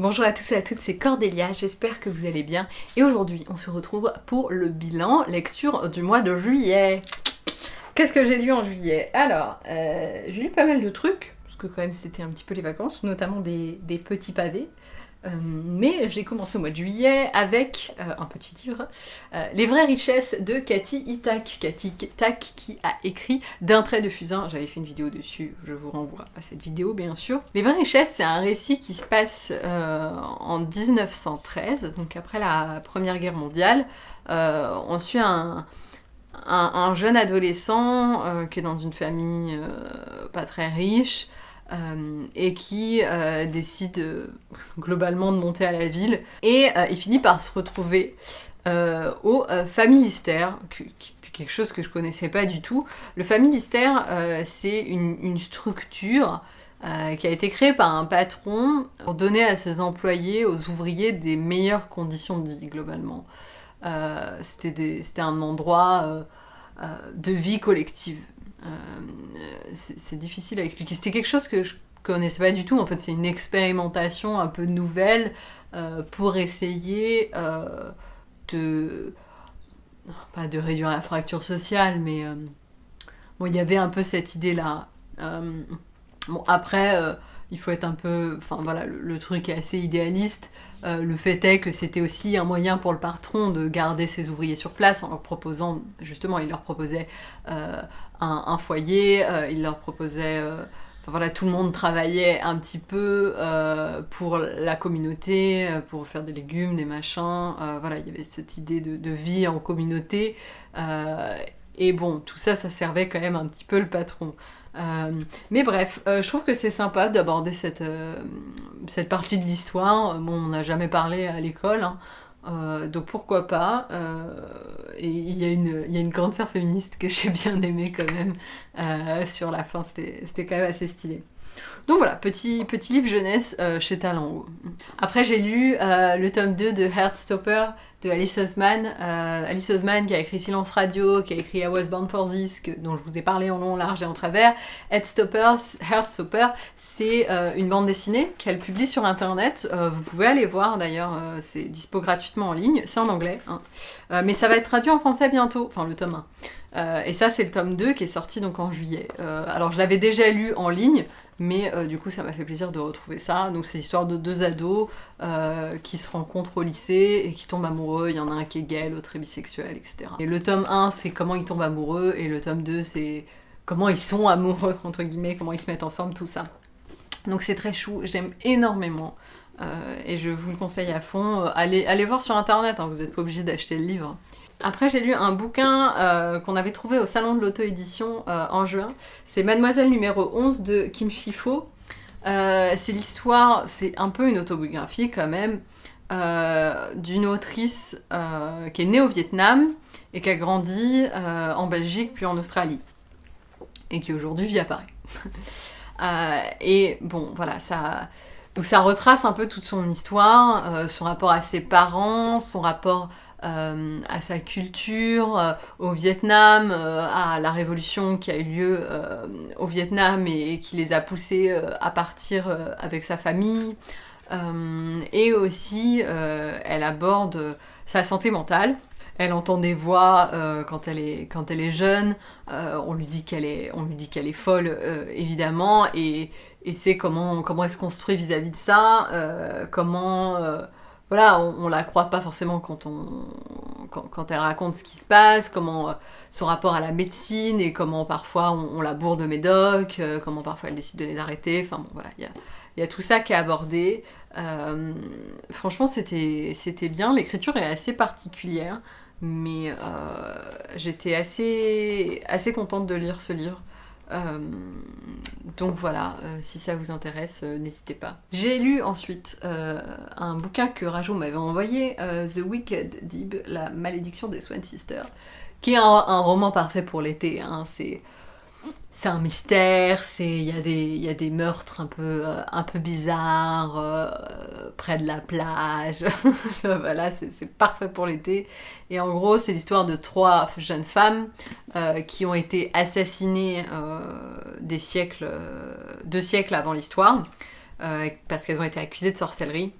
Bonjour à tous et à toutes, c'est Cordélia, j'espère que vous allez bien. Et aujourd'hui, on se retrouve pour le bilan lecture du mois de juillet. Qu'est-ce que j'ai lu en juillet? Alors, euh, j'ai lu pas mal de trucs, parce que quand même c'était un petit peu les vacances, notamment des, des petits pavés. Euh, mais j'ai commencé au mois de juillet avec euh, un petit livre, euh, Les vraies richesses de Cathy Itak. Cathy Itak qui a écrit D'un trait de fusain. J'avais fait une vidéo dessus, je vous renvoie à cette vidéo bien sûr. Les vraies richesses, c'est un récit qui se passe en 1913, donc après la Première Guerre mondiale. on suit un, un jeune adolescent qui est dans une famille pas très riche. Euh, et qui euh, décide euh, globalement de monter à la ville. Et il finit par se retrouver au Familistère, quelque chose que je connaissais pas du tout. Le Familistère, c'est une, une, structure qui a été créée par un patron pour donner à ses employés, aux ouvriers, des meilleures conditions de vie globalement. C'était un endroit de vie collective. Euh, c'est difficile à expliquer. C'était quelque chose que je connaissais pas du tout. En fait, c'est une expérimentation un peu nouvelle euh, pour essayer euh, de pas de réduire la fracture sociale, mais bon, il y avait un peu cette idée-là. bon, après, il faut être un peu, enfin voilà, le, truc est assez idéaliste. le fait est que c'était aussi un moyen pour le patron de garder ses ouvriers sur place en leur proposant, justement, il leur proposait un, foyer, euh, il leur proposait... Euh, enfin voilà, tout le monde travaillait un petit peu euh, pour la communauté, pour faire des légumes, des machins. voilà, il y avait cette idée de, vie en communauté. et bon, tout ça, ça servait quand même un petit peu le patron. Mais bref, je trouve que c'est sympa d'aborder cette, cette partie de l'histoire. Bon, on n'a jamais parlé à l'école. Hein. Euh, donc pourquoi pas euh, Et il y, a une, y, a une grande sœur féministe que j'ai bien aimée quand même euh, sur la fin, c'était quand même assez stylé. Donc voilà, petit, petit livre jeunesse chez Talent Après j'ai lu le tome 2 de Heartstopper de Alice Osman. Euh, Alice Osman qui a écrit Silence Radio, qui a écrit I Was Born for This, dont je vous ai parlé en long, large et en travers. Heartstopper, Heartstopper c'est euh, une bande dessinée qu'elle publie sur internet. Euh, vous pouvez aller voir d'ailleurs, c'est dispo gratuitement en ligne, c'est en anglais. Hein. mais ça va être traduit en français bientôt, enfin le tome 1. et ça c'est le tome 2 qui est sorti donc en juillet. alors je l'avais déjà lu en ligne, mais euh, du coup, ça m'a fait plaisir de retrouver ça. Donc c'est l'histoire de deux ados euh, qui se rencontrent au lycée et qui tombent amoureux. Il y en a un qui est gay, l'autre est bisexuel, etc. Et le tome 1, c'est comment ils tombent amoureux, et le tome 2, c'est comment ils sont amoureux, entre guillemets, comment ils se mettent ensemble, tout ça. Donc c'est très chou, j'aime énormément. Euh, et je vous le conseille à fond. Allez, allez voir sur internet, hein, vous n'êtes pas obligé d'acheter le livre. Après, j'ai lu un bouquin euh, qu'on avait trouvé au salon de l'auto-édition euh, en juin. C'est Mademoiselle numéro 11 de Kim Shifo. Euh, c'est l'histoire, c'est un peu une autobiographie quand même, d'une autrice qui est née au Vietnam et qui a grandi en Belgique puis en Australie. Et qui aujourd'hui vit à Paris. et bon, voilà, ça... Ça retrace un peu toute son histoire, son rapport à ses parents, son rapport euh, à sa culture, euh, au Vietnam, euh, à la révolution qui a eu lieu au Vietnam et, qui les a poussés à partir avec sa famille. et aussi, elle aborde sa santé mentale. Elle entend des voix quand, elle est, quand elle est jeune, on lui dit qu'elle est, on lui dit qu'elle est folle évidemment, et, et c'est comment, comment elle se construit vis-à-vis de ça, comment voilà, on, la croit pas forcément quand, elle raconte ce qui se passe, comment euh, son rapport à la médecine et comment parfois on, la bourre de médoc, euh, comment parfois elle décide de les arrêter. Enfin bon, voilà, il y a, tout ça qui est abordé. Euh, franchement, c'était bien. L'écriture est assez particulière, mais j'étais assez contente de lire ce livre. Euh, donc voilà, euh, si ça vous intéresse, euh, n'hésitez pas. J'ai lu ensuite un bouquin que Rajo m'avait envoyé, The Wicked Deep, La malédiction des Swan Sisters, qui est un, roman parfait pour l'été. Hein. C'est c'est un mystère, il y, a des, y a des meurtres un peu, euh, un peu bizarres euh, près de la plage. voilà, c'est parfait pour l'été. Et en gros, c'est l'histoire de trois jeunes femmes euh, qui ont été assassinées des siècles, deux siècles avant l'histoire. parce qu'elles ont été accusées de sorcellerie.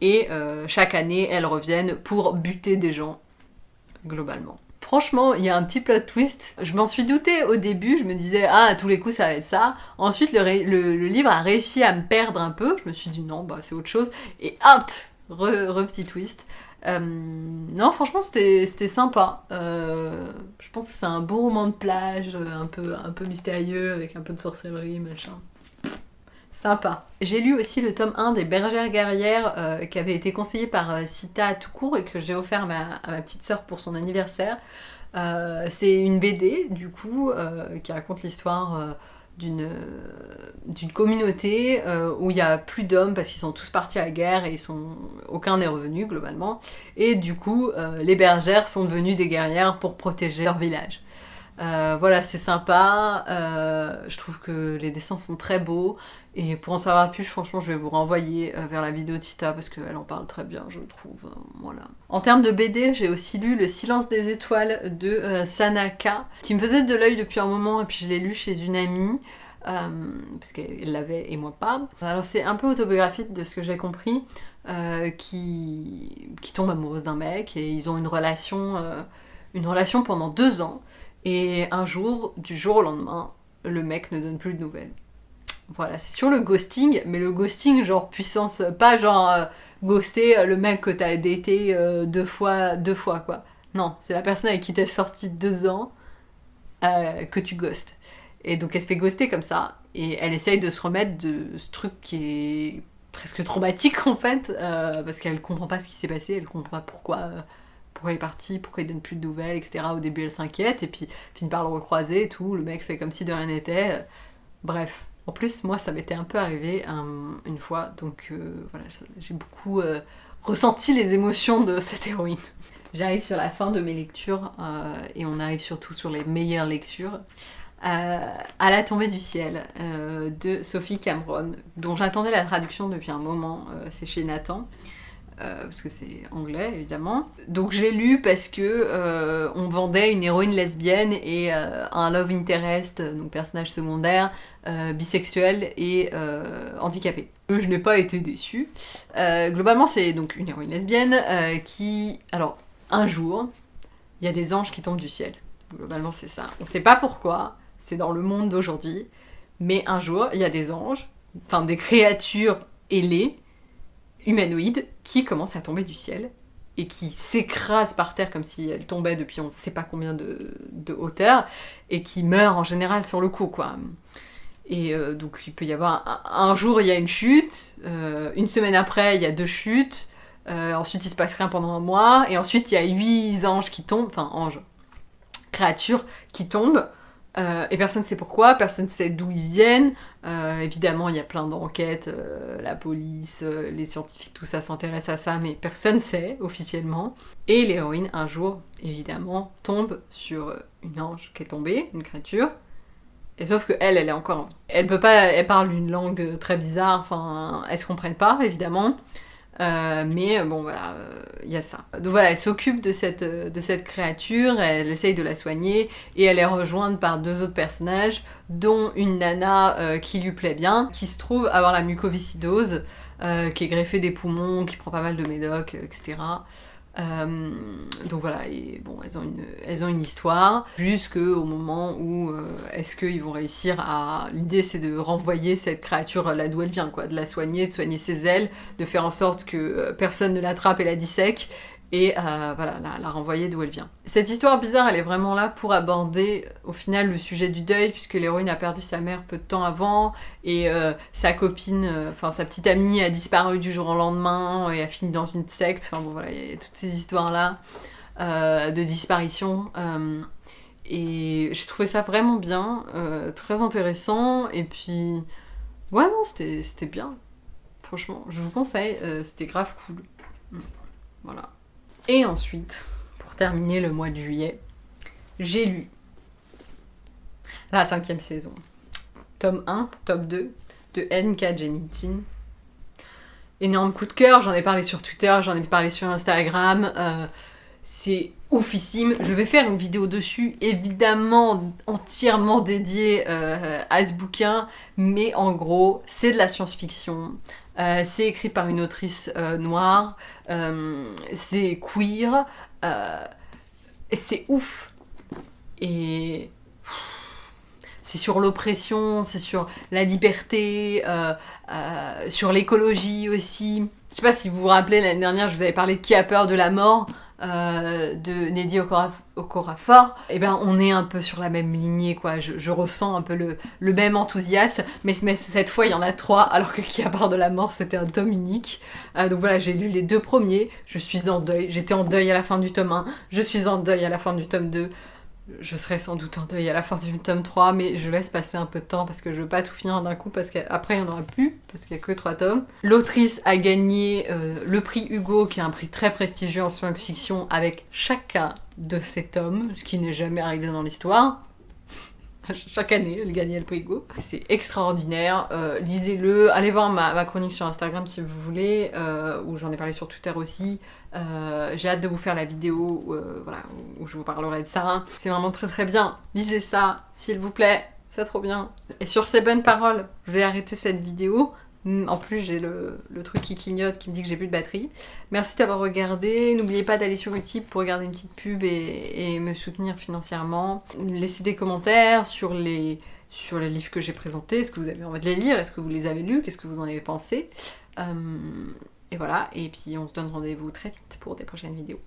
Et chaque année, elles reviennent pour buter des gens, globalement. Franchement, il y a un petit plot twist. Je m'en suis douté au début, je me disais, ah, à tous les coups, ça va être ça. Ensuite, le, livre a réussi à me perdre un peu. Je me suis dit, non, bah, c'est autre chose. Et hop, re, petit twist. Euh, non, franchement, c'était sympa. Euh, je pense que c'est un beau roman de plage, un peu, un peu mystérieux, avec un peu de sorcellerie, machin. J'ai lu aussi le tome 1 des Bergères guerrières euh, qui avait été conseillé par euh, Sita tout court et que j'ai offert à ma, petite sœur pour son anniversaire. Euh, c'est une BD du coup qui raconte l'histoire d'une communauté où il y a plus d'hommes parce qu'ils sont tous partis à la guerre et aucun n'est revenu globalement et du coup les bergères sont devenues des guerrières pour protéger leur village. Euh, voilà, c'est sympa. Euh, je trouve que les dessins sont très beaux. Et pour en savoir plus, franchement, je vais vous renvoyer euh, vers la vidéo de Tita parce qu'elle en parle très bien, je trouve. Voilà. En termes de BD, j'ai aussi lu Le silence des étoiles de Sanaka, qui me faisait de l'œil depuis un moment, et puis je l'ai lu chez une amie. parce qu'elle l'avait et moi pas. Alors c'est un peu autobiographique de ce que j'ai compris, qui, qui tombe amoureuse d'un mec et ils ont une relation, une relation pendant deux ans. Et un jour, du jour au lendemain, le mec ne donne plus de nouvelles. Voilà, c'est sur le ghosting, mais le ghosting genre puissance, pas genre euh, ghoster euh, le mec que t'as daté euh, deux fois, deux fois quoi. Non, c'est la personne avec qui t'es sorti deux ans que tu ghostes. Et donc elle se fait ghoster comme ça, et elle essaye de se remettre de ce truc qui est presque traumatique en fait, parce qu'elle comprend pas ce qui s'est passé, elle comprend pas pourquoi pourquoi il est parti, pourquoi il donne plus de nouvelles, etc. Au début, elle s'inquiète, et puis finit par le recroiser et tout. Le mec fait comme si de rien n'était. Bref. En plus, moi, ça m'était un peu arrivé une fois, donc euh, voilà, j'ai beaucoup euh, ressenti les émotions de cette héroïne. J'arrive sur la fin de mes lectures, euh, et on arrive surtout sur les meilleures lectures. à la tombée du ciel de Sophie Cameron, dont j'attendais la traduction depuis un moment, c'est chez Nathan. Euh, parce que c'est anglais évidemment. Donc je l'ai lu parce que euh, on vendait une héroïne lesbienne et euh, un love interest, donc personnage secondaire, bisexuel et handicapé. Je n'ai pas été déçue. globalement c'est donc une héroïne lesbienne qui, alors un jour, il y a des anges qui tombent du ciel. Globalement c'est ça. On ne sait pas pourquoi, c'est dans le monde d'aujourd'hui, mais un jour il y a des anges, enfin des créatures ailées humanoïde qui commence à tomber du ciel et qui s'écrase par terre comme si elle tombait depuis on ne sait pas combien de, hauteur et qui meurt en général sur le coup quoi. Et euh, donc il peut y avoir un, jour il y a une chute, euh, une semaine après il y a deux chutes, euh, ensuite il se passe rien pendant un mois et ensuite il y a huit anges qui tombent, enfin anges, créatures qui tombent. Euh, et personne ne sait pourquoi, personne ne sait d'où ils viennent. Euh, évidemment, il y a plein d'enquêtes, euh, la police, les scientifiques, tout ça s'intéresse à ça, mais personne ne sait officiellement. Et l'héroïne, un jour, évidemment, tombe sur une ange qui est tombée, une créature. Et sauf que elle, elle est encore. Elle peut pas, elle parle une langue très bizarre, enfin, elles se comprennent pas, évidemment. Euh, mais bon, voilà, il euh, y a ça. Donc voilà, elle s'occupe de cette, euh, de cette créature, elle essaye de la soigner, et elle est rejointe par deux autres personnages, dont une nana qui lui plaît bien, qui se trouve avoir la mucoviscidose, qui est greffée des poumons, qui prend pas mal de médocs, etc. Euh, donc voilà, et bon, elles ont une, elles ont une histoire, jusqu'au moment où euh, est-ce qu'ils vont réussir à... L'idée c'est de renvoyer cette créature là d'où elle vient, quoi, de la soigner, de soigner ses ailes, de faire en sorte que euh, personne ne l'attrape et la dissèque, et euh, voilà, la, renvoyer d'où elle vient. Cette histoire bizarre, elle est vraiment là pour aborder au final le sujet du deuil, puisque l'héroïne a perdu sa mère peu de temps avant, et euh, sa copine, euh, enfin sa petite amie a disparu du jour au lendemain, et a fini dans une secte, enfin bon voilà, il y a toutes ces histoires-là de disparition. et j'ai trouvé ça vraiment bien, très intéressant, et puis... Ouais non, c'était bien. Franchement, je vous conseille, c'était grave cool. Voilà. Et ensuite, pour terminer le mois de juillet, j'ai lu la cinquième saison. Tome 1, tome 2 de N.K. Jemisin. Énorme coup de cœur, j'en ai parlé sur Twitter, j'en ai parlé sur Instagram. Euh, c'est oufissime. Je vais faire une vidéo dessus, évidemment entièrement dédiée euh, à ce bouquin, mais en gros, c'est de la science-fiction. Euh, c'est écrit par une autrice euh, noire, c'est queer, c'est ouf. Et c'est sur l'oppression, c'est sur la liberté, sur l'écologie aussi. Je sais pas si vous vous rappelez, l'année dernière, je vous avais parlé de Qui a peur de la mort euh, de Neddy Okorafor, eh ben on est un peu sur la même lignée, quoi. Je, ressens un peu le, même enthousiasme, mais, cette fois il y en a trois, alors que Qui a peur de la mort c'était un tome unique. Euh, donc voilà, j'ai lu les deux premiers, je suis en deuil, j'étais en deuil à la fin du tome 1, je suis en deuil à la fin du tome 2 je serai sans doute en deuil à la fin du tome 3, mais je laisse passer un peu de temps parce que je veux pas tout finir d'un coup parce qu'après il n'y en aura plus, parce qu'il n'y a que 3 tomes. L'autrice a gagné euh, le prix Hugo, qui est un prix très prestigieux en science-fiction, avec chacun de ces tomes, ce qui n'est jamais arrivé dans l'histoire. Chaque année, elle gagnait le Hugo. C'est extraordinaire. Euh, lisez-le. Allez voir ma, chronique sur Instagram si vous voulez, euh, où j'en ai parlé sur Twitter aussi. Euh, j'ai hâte de vous faire la vidéo voilà, où je vous parlerai de ça. C'est vraiment très très bien. Lisez ça, s'il vous plaît. C'est trop bien. Et sur ces bonnes paroles, je vais arrêter cette vidéo. Mm, en plus, j'ai le, truc qui clignote qui me dit que j'ai plus de batterie. Merci d'avoir regardé. N'oubliez pas d'aller sur Utip pour regarder une petite pub et, me soutenir financièrement. Laissez des commentaires sur les, livres que j'ai présentés. Est-ce que vous avez envie de les lire? Est-ce que vous les avez lus? Qu'est-ce que vous en avez pensé? Euh, Et voilà. Et puis, on se donne rendez-vous très vite pour des prochaines vidéos.